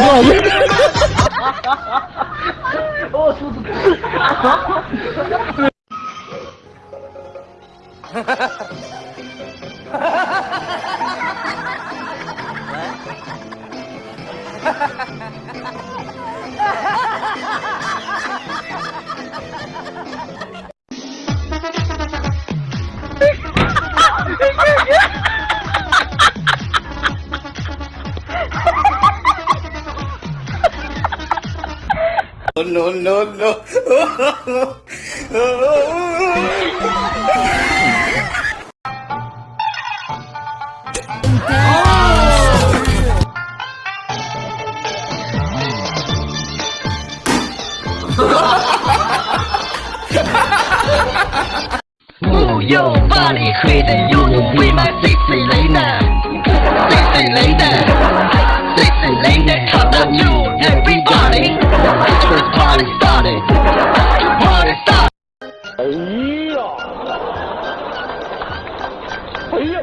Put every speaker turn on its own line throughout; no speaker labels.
我操！哈哈哈哈哈哈！我肚子疼。哈哈哈哈哈哈！哈哈哈哈哈哈！哈哈哈哈哈哈！Oh, no,
no, no. Oh, oh,
oh, Move your body, crazy, you will be my secret.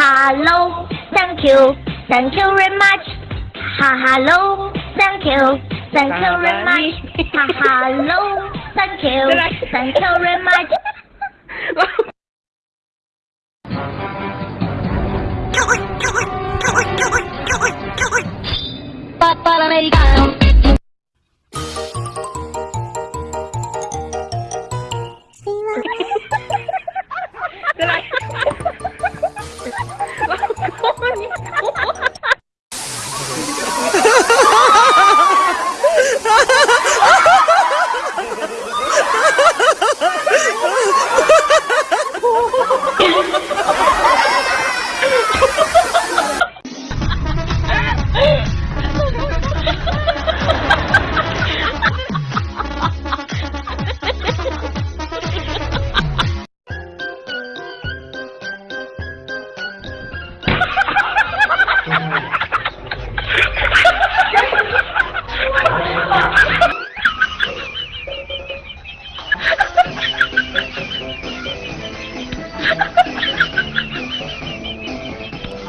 Hello, thank you, thank you very much. Ha hello, thank you, thank you very much. Ha hello, thank you, thank you very
much.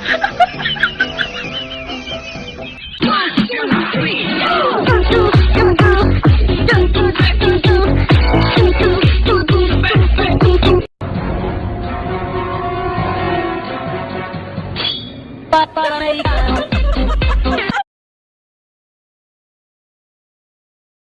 One two three，跳跳跳跳，跳跳跳跳，跳跳跳跳，跳跳跳跳。爸爸
爱。